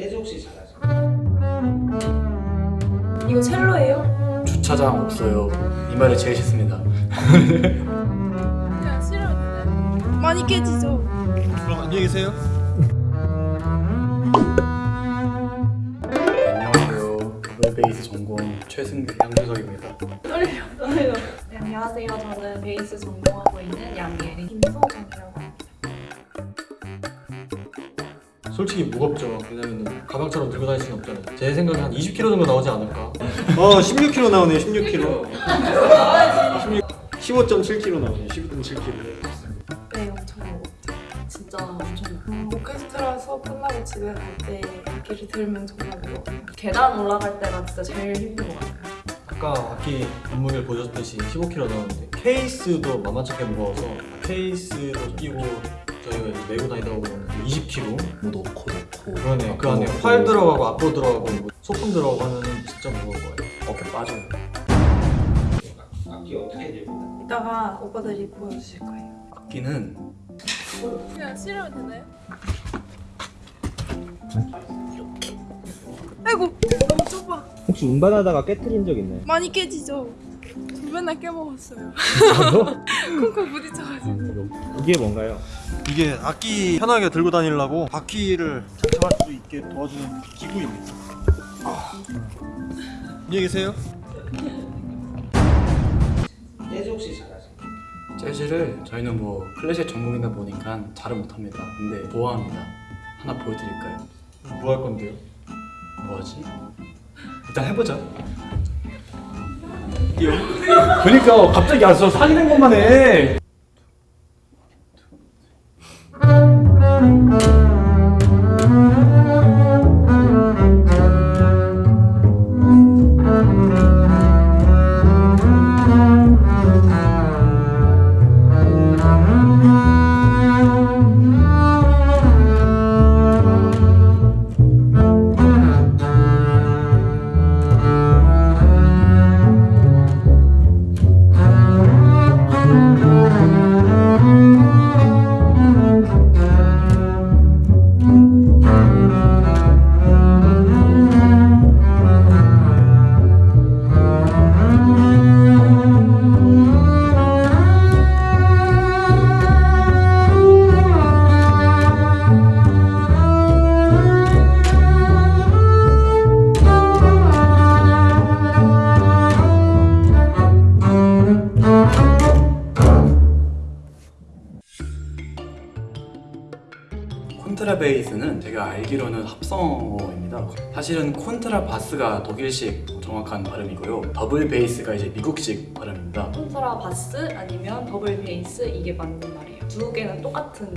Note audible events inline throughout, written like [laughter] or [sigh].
재즈 혹시 잘하세요? 이거 첼로예요? 주차장 없어요. 이 말이 제일 싫습니다. 그냥 싫어요. 많이 깨지죠. 그럼 안녕히 계세요. 안녕하세요. 더블 베이스 전공 최승규 양주석입니다. 떨려, 떨려. 네, 안녕하세요. 저는 베이스 전공하고 있는 양예린 김소정이라고 합니다. 솔직히 무겁죠. 왜냐면 가방처럼 들고 다닐 수는 없잖아요. 제 생각에 한 20kg 정도 나오지 않을까? 어, 16kg 나오네요. 16kg. 15.7kg 나오네요. 15.7kg. 네, 엄청. 진짜 엄청 무거워요. 오케스트라서 끝나고 집에 갈 때 악기를 들면 정말 무거워요. 계단 올라갈 때가 진짜 제일 힘든 것 같아요. 아까 악기 몸무게를 보셨듯이 15kg 나오는데 케이스도 만만찮게 무거워서 케이스도 끼고 저희가 이제 메고 다니다 보면 20kg 뭐 넣고 넣고 그러네. 그 안에 활 들어가고 앞으로 들어가고 뭐 소품 들어가고 하면은 진짜 무거운 거예요. 어깨 빠져요. 악기 어떻게 들고 이따가 오빠들이 보여주실 거예요. 악기는 그냥 싫으면 되나요? 아이고 너무 좁아. 혹시 운반하다가 깨트린 적 있나요? 많이 깨지죠. 저 맨날 깨먹었어요. [laughs] 콩콩 부딪혀가지고. 이게 뭔가요? 이게 악기 편하게 들고 다니려고 바퀴를 장착할 수 있게 도와주는 기구입니다. 아. 안녕히 계세요. 재즈 혹시 잘하세요? 재즈를 저희는 뭐 클래식 전공이다 보니까 잘은 못합니다. 근데 좋아합니다. 하나 보여드릴까요? 뭐 할 건데요? 뭐하지? 일단 해보자. 그니까 갑자기 와서 사귀는 것만 해. 콘트라베이스는 제가 알기로는 합성어입니다. 사실은 콘트라바스가 독일식 정확한 발음이고요. 더블 베이스가 이제 미국식 발음입니다. 콘트라 바스 아니면 더블 베이스 이게 맞는 말이에요. 두 개는 똑같은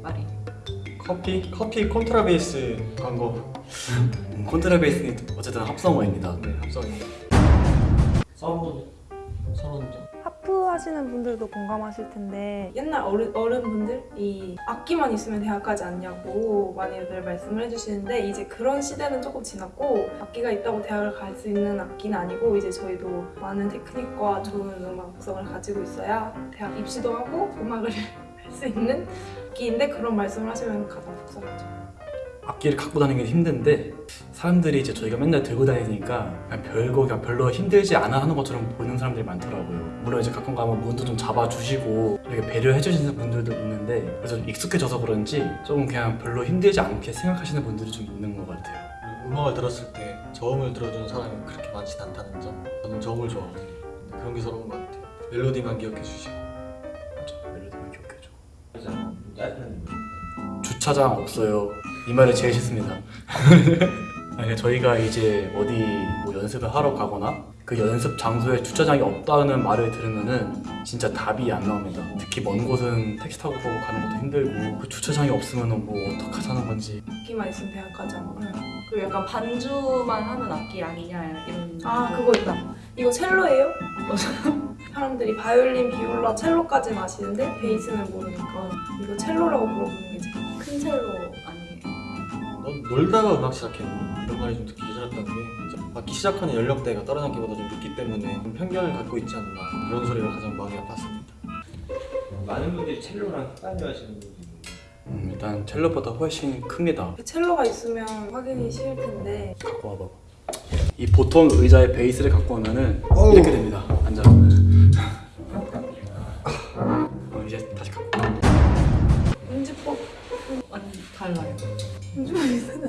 말이에요. 커피? 커피 콘트라베이스 광고. 음, 콘트라베이스는 어쨌든 합성어입니다. 네, 합성입니다. 서브 선언점. 하프 하시는 분들도 공감하실 텐데. 옛날 어른, 어른분들이 악기만 있으면 대학 가지 않냐고 많이들 말씀을 해주시는데 이제 그런 시대는 조금 지났고 악기가 있다고 대학을 갈 수 있는 악기는 아니고 이제 저희도 많은 테크닉과 좋은 음악성을 가지고 있어야 대학 입시도 하고 음악을 [laughs] 할 수 있는 악기인데 그런 말씀을 하시면 가장 속상하죠 악기를 갖고 다니는 게 힘든데 사람들이 이제 저희가 맨날 들고 다니니까 그냥 별거 그냥 별로 힘들지 않아 하는 것처럼 보는 사람들이 많더라고요. 물론 이제 가끔 가면 문도 좀 잡아주시고 이렇게 배려해 주시는 분들도 있는데 그래서 좀 익숙해져서 그런지 조금 그냥 별로 힘들지 않게 생각하시는 분들이 좀 있는 것 같아요. 음악을 들었을 때 저음을 들어주는 사람이 그렇게 많진 않다는 점. 저는 저음을 좋아하거든요. 근데 그런 게 서러운 것 같아요. 멜로디만 기억해 주시고. 맞아, 멜로디만 기억해줘. 짜증나는 거 주차장 없어요. 이 말이 제일 싫습니다. [laughs] 저희가 이제 어디 뭐 연습을 하러 가거나 그 연습 장소에 주차장이 없다는 말을 들으면은 진짜 답이 안 나옵니다. 특히 먼 곳은 택시 타고 가는 것도 힘들고 그 주차장이 없으면은 뭐 어떡하자는 건지 악기만 있으면 대학 가지 않아요 그리고 약간 반주만 하는 악기 아니냐 이런. 아 그거 있다 이거 첼로예요? [laughs] 사람들이 바이올린, 비올라, 첼로까지는 아시는데 베이스는 모르니까 이거 첼로라고 물어보는 게 제일 큰 첼로 넌 놀다가 음악 시작했니? 이런 말이 좀 듣기 싫었던 게 악기 시작하는 연령대가 다른 악기보다 좀 늦기 때문에 좀 편견을 갖고 있지 않나 그런 소리가 가장 마음이 아팠습니다. 많은 분들이 첼로랑 헷갈려 하시는 분들이 음, 일단 첼로보다 훨씬 큽니다. 첼로가 있으면 확인이 쉬울 텐데 갖고 와봐. 이 보통 의자의 베이스를 갖고 오면은 이렇게 됩니다. 앉아.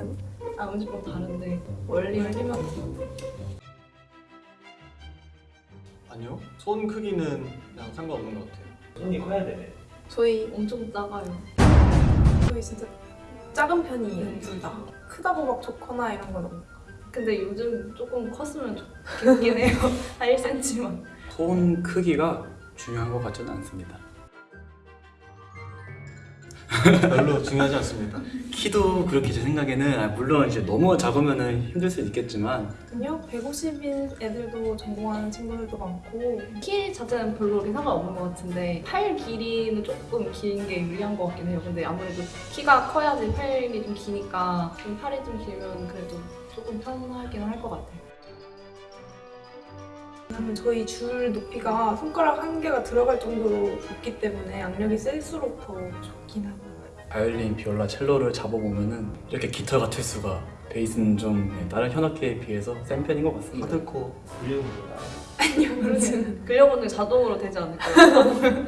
음지법 비슷하지 않아? 아 다른데 원리는 열리면 아니요. 손 크기는 그냥 상관없는 것 같아요. 손이 커야 되네. 저희 엄청 작아요. 저희 진짜 작은 편이에요 둘 다. 크다고 막 좋거나 이런 건 없는 근데 요즘 조금 컸으면 좋겠긴 해요. [laughs] 한 1cm만. 손 크기가 중요한 것 같지는 않습니다. 별로 중요하지 않습니다. 키도 그렇게 제 생각에는 아, 물론 이제 너무 작으면은 힘들 수 있겠지만 아니요 150인 애들도 전공하는 친구들도 많고 키 자체는 별로 그렇게 상관없는 것 같은데 팔 길이는 조금 긴 게 유리한 것 같긴 해요. 근데 아무래도 키가 커야지 팔이 좀 기니까 좀 팔이 좀 길면 그래도 조금 편하긴 할 것 같아요. 왜냐면 저희 줄 높이가 손가락 한 개가 들어갈 정도로 좁기 때문에 악력이 셀수록 더 좋긴 하고 바이올린, 비올라, 첼로를 잡아보면은 이렇게 깃털 같을 수가 베이스는 좀 네, 다른 현악기에 비해서 센 편인 것 같습니다. 하드코. 물려보다 [laughs] 아니요 그러지는 근력운동 자동으로 되지 않을까요? [laughs]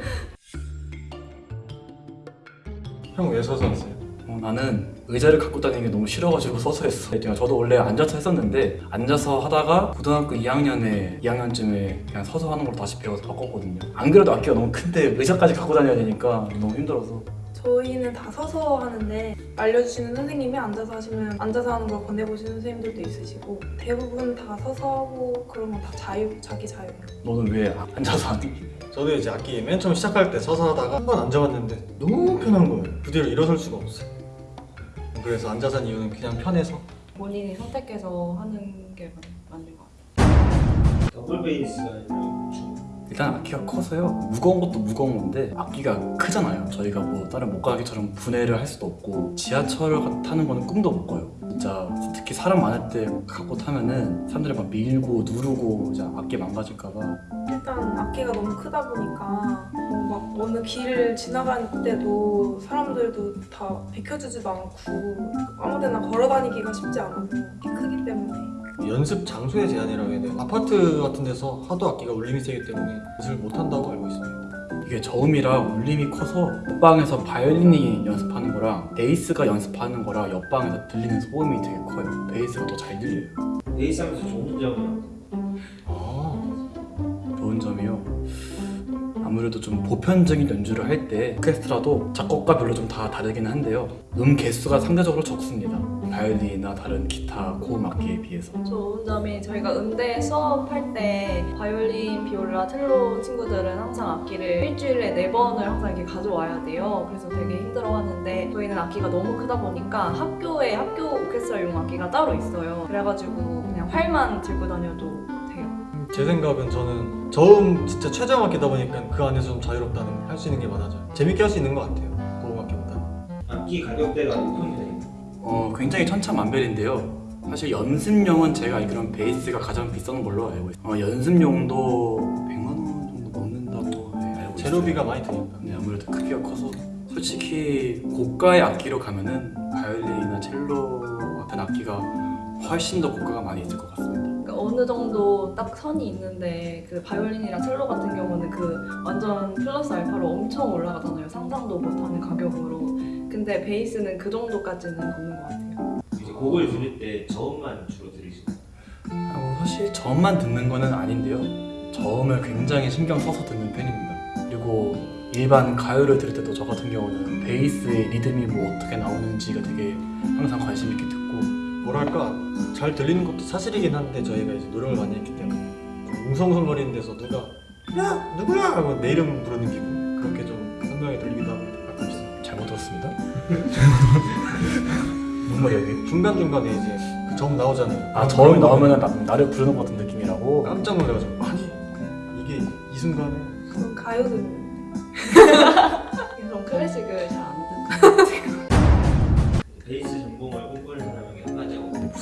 형 왜 서서 왔어요? 어, 나는 의자를 갖고 다니는 게 너무 싫어가지고 서서 했어. 그러니까 저도 원래 앉아서 했었는데 앉아서 하다가 고등학교 2학년에 2학년쯤에 그냥 서서 하는 걸로 다시 배워서 바꿨거든요. 안 그래도 악기가 너무 큰데 의자까지 갖고 다녀야 되니까 너무 힘들어서 저희는 다 서서 하는데 알려주시는 선생님이 앉아서 하시면 앉아서 하는 걸 권해보시는 선생님들도 있으시고 대부분 다 서서 하고 그런 건 다 자유, 자기 자유예요 너는 왜 아- 앉아서 하니? 저도 이제 악기 맨 처음 시작할 때 서서 하다가 한 번 앉아봤는데 너무 편한 거예요. 그 뒤로 일어설 수가 없어요. 그래서 앉아서 한 이유는 그냥 편해서 본인이 선택해서 하는 게 맞- 맞는 것 같아요. 더블 베이스가 중. 일단 악기가 커서요. 무거운 것도 무거운 건데 악기가 크잖아요. 저희가 뭐 다른 목각기처럼 분해를 할 수도 없고 지하철을 가- 타는 거는 꿈도 못 꿔요. 진짜 특히 사람 많을 때 갖고 타면은 사람들이 막 밀고 누르고 이제 악기 망가질까봐 일단 악기가 너무 크다 보니까 뭐막 어느 길을 지나갈 때도 사람들도 다 비켜주지도 않고 아무데나 걸어다니기가 쉽지 않아서 키 크기 때문에 연습 장소의 제한이라고 해야 돼요. 아파트 같은 데서 하도 악기가 울림이 세기 때문에 연습을 못 한다고 알고 있습니다. 이게 저음이라 울림이 커서 옆방에서 바이올린이 연습하는 거랑 베이스가 연습하는 거랑 옆방에서 들리는 소음이 되게 커요. 베이스가 더 잘 들려요. 베이스 하면서 좋은 점은 아무래도 좀 보편적인 연주를 할 때 오케스트라도 작곡가 별로 좀 다 다르긴 한데요. 음 개수가 상대적으로 적습니다. 바이올린이나 다른 기타 고음 악기에 비해서. 좋은 점이 저희가 음대 수업할 때 바이올린, 비올라, 첼로 친구들은 항상 악기를 일주일에 네 번을 항상 이렇게 가져와야 돼요. 그래서 되게 힘들어하는데 저희는 악기가 너무 크다 보니까 학교에 학교 오케스트라용 악기가 따로 있어요. 그래가지고 그냥 활만 들고 다녀도. 제 생각은 저는 저음 진짜 최저음 악기다 보니까 그 안에서 좀 자유롭다는 할 수 있는 게 많아져요. 재밌게 할 수 있는 것 같아요. 고음 악기보다는. 악기 가격대가 높은 편이에요. 어, 굉장히 천차만별인데요. 사실 연습용은 제가 알기로는 베이스가 가장 비싼 걸로 알고 있어요. 어, 연습용도 100만 원 정도 넘는다고 네, 알고 있어요. 재료비가 많이 드니까. 네, 아무래도 크기가 커서 솔직히 고가의 악기로 가면은 바이올린이나 첼로 같은 악기가 훨씬 더 고가가 많이 있을 것 같습니다. 어느 정도 딱 선이 있는데 그 바이올린이랑 첼로 같은 경우는 그 완전 플러스 알파로 엄청 올라가잖아요. 상상도 못하는 가격으로. 근데 베이스는 그 정도까지는 없는 것 같아요. 이제 곡을 들을 때 저음만 주로 들으시나요? 아, 뭐 사실 저음만 듣는 거는 아닌데요. 저음을 굉장히 신경 써서 듣는 편입니다. 그리고 일반 가요를 들을 때도 저 같은 경우는 베이스의 리듬이 뭐 어떻게 나오는지가 되게 항상 관심 있게 듣고 뭐랄까 잘 들리는 것도 사실이긴 한데 저희가 이제 노력을 많이 했기 때문에 좀 웅성웅성거리는 데서 누가 야 누구야 하고 내 이름 부르는 기분 그렇게 좀 선명히 들리기도 하고 가끔 있어요. 잘못 들었습니다. [laughs] 무슨 말이야 이게? 중간 중간에 이제 그 점 나오잖아요. 아 저음이 나오면 나, 나를 부르는 것 같은 느낌이라고? 깜짝 놀라가지고 아니 이게 이 순간에 저는 가요 듣는 그럼 클래식을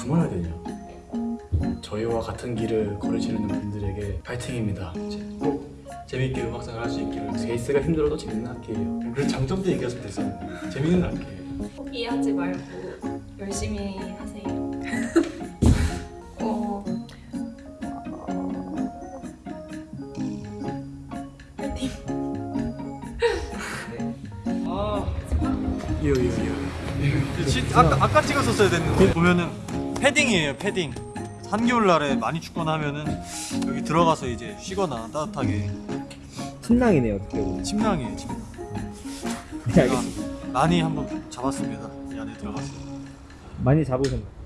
한마디하고 무슨 말 해야 되냐? 저희와 같은 길을 걸으시는 분들에게 파이팅입니다. 꼭 재밌게 음악생활 할 수 있기를 베이스가 힘들어도 재밌는 악기예요. 그런 장점도 얘기했으면 됐어 재밌는 악기예요 포기하지 말고 열심히 하세요. [laughs] 어, 이요 이요 이요. 지, 아까, 아까 찍었었어야 됐는데 보면은 패딩이에요 패딩. 한겨울날에 많이 춥거나 하면은 여기 들어가서 이제 쉬거나 따뜻하게. 침낭이네요 어떻게 보면. 침낭이에요 침낭. 네, 제가 알겠습니다. 많이 한번 잡았습니다 이 안에 들어가서. 많이 잡으셨나요?